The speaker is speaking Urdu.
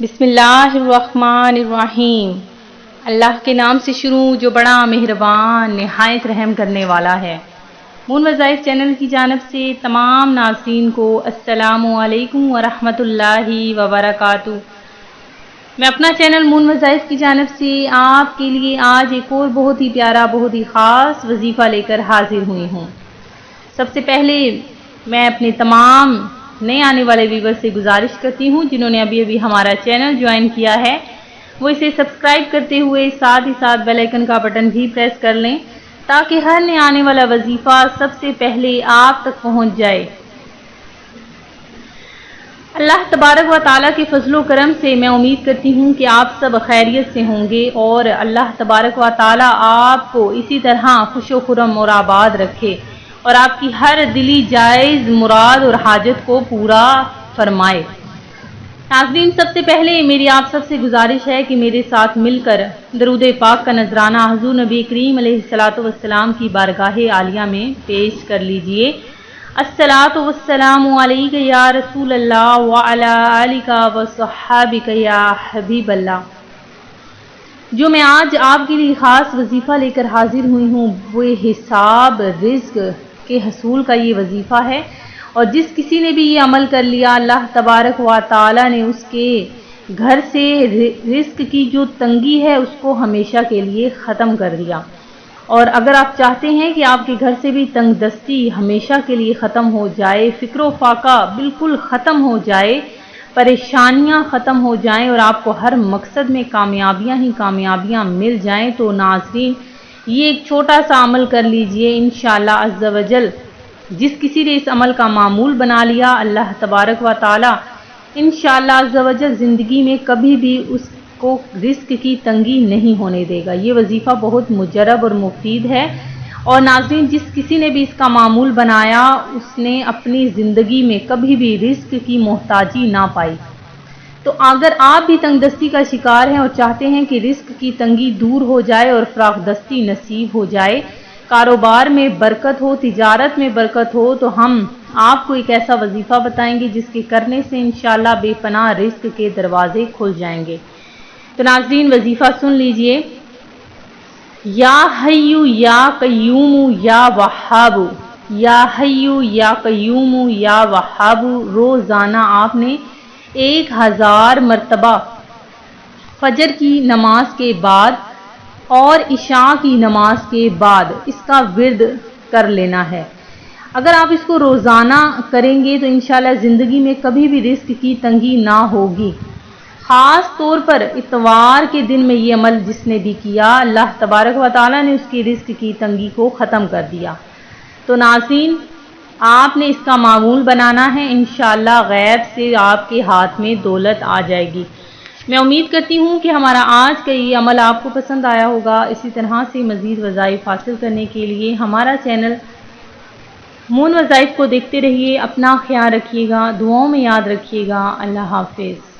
بسم اللہ الرحمن الرحیم۔ اللہ کے نام سے شروع جو بڑا مہربان، نہایت رحم کرنے والا ہے۔ مون وظائف چینل کی جانب سے تمام ناظرین کو السلام علیکم ورحمۃ اللہ وبرکاتہ۔ میں اپنا چینل مون وظائف کی جانب سے آپ کے لیے آج ایک اور بہت ہی پیارا، بہت ہی خاص وظیفہ لے کر حاضر ہوئی ہوں۔ سب سے پہلے میں اپنے تمام نئے آنے والے ویور سے گزارش کرتی ہوں جنہوں نے ابھی ابھی ہمارا چینل جوائن کیا ہے۔ وہ اسے سبسکرائب کرتے ہوئے ساتھ ہی ساتھ بیل آئکن کا بٹن بھی پریس کر لیں تاکہ ہر نئے آنے والا وظیفہ سب سے پہلے آپ تک پہنچ جائے۔ اللہ تبارک و تعالیٰ کے فضل و کرم سے میں امید کرتی ہوں کہ آپ سب خیریت سے ہوں گے اور اللہ تبارک و تعالیٰ آپ کو اسی طرح خوش و خرم اور آباد رکھے۔ اور آپ کی ہر دلی جائز مراد اور حاجت کو پورا فرمائے۔ ناظرین، سب سے پہلے میری آپ سب سے گزارش ہے کہ میرے ساتھ مل کر درود پاک کا نذرانہ حضور نبی کریم علیہ السلاۃ والسلام کی بارگاہ عالیہ میں پیش کر لیجیے۔ السلاۃ والسلام علیہ یا رسول اللہ علیہ و صحابک یا حبیب اللہ۔ جو میں آج آپ کے لیے خاص وظیفہ لے کر حاضر ہوئی ہوں، وہ حساب رزق۔ کے حصول کا یہ وظیفہ ہے اور جس کسی نے بھی یہ عمل کر لیا، اللہ تبارک و تعالی نے اس کے گھر سے رزق کی جو تنگی ہے، اس کو ہمیشہ کے لیے ختم کر دیا۔ اور اگر آپ چاہتے ہیں کہ آپ کے گھر سے بھی تنگ دستی ہمیشہ کے لیے ختم ہو جائے، فکر و فاقہ بالکل ختم ہو جائے، پریشانیاں ختم ہو جائیں اور آپ کو ہر مقصد میں کامیابیاں ہی کامیابیاں مل جائیں، تو ناظرین یہ ایک چھوٹا سا عمل کر لیجیے انشاءاللہ عز و جل۔ جس کسی نے اس عمل کا معمول بنا لیا، اللہ تبارک و تعالی انشاءاللہ عز و جل زندگی میں کبھی بھی اس کو رزق کی تنگی نہیں ہونے دے گا۔ یہ وظیفہ بہت مجرب اور مفید ہے۔ اور ناظرین، جس کسی نے بھی اس کا معمول بنایا، اس نے اپنی زندگی میں کبھی بھی رزق کی محتاجی نہ پائی۔ تو اگر آپ بھی تنگ دستی کا شکار ہیں اور چاہتے ہیں کہ رزق کی تنگی دور ہو جائے اور فراخ دستی نصیب ہو جائے، کاروبار میں برکت ہو، تجارت میں برکت ہو، تو ہم آپ کو ایک ایسا وظیفہ بتائیں گے جس کے کرنے سے انشاءاللہ بے پناہ رزق کے دروازے کھل جائیں گے۔ تو ناظرین، وظیفہ سن لیجیے۔ یا حیو یا قیوم یا وحاب یا حیو یا قیوم یا وحاب روزانہ آپ نے ایک ہزار مرتبہ فجر کی نماز کے بعد اور عشاء کی نماز کے بعد اس کا ورد کر لینا ہے۔ اگر آپ اس کو روزانہ کریں گے تو انشاءاللہ زندگی میں کبھی بھی رزق کی تنگی نہ ہوگی۔ خاص طور پر اتوار کے دن میں یہ عمل جس نے بھی کیا، اللہ تبارک و تعالیٰ نے اس کی رزق کی تنگی کو ختم کر دیا۔ تو ناظرین آپ نے اس کا معمول بنانا ہے، انشاءاللہ غیب سے آپ کے ہاتھ میں دولت آ جائے گی۔ میں امید کرتی ہوں کہ ہمارا آج کا یہ عمل آپ کو پسند آیا ہوگا۔ اسی طرح سے مزید وظائف حاصل کرنے کے لیے ہمارا چینل مون وظائف کو دیکھتے رہیے، اپنا خیال رکھیے گا، دعاؤں میں یاد رکھیے گا۔ اللہ حافظ۔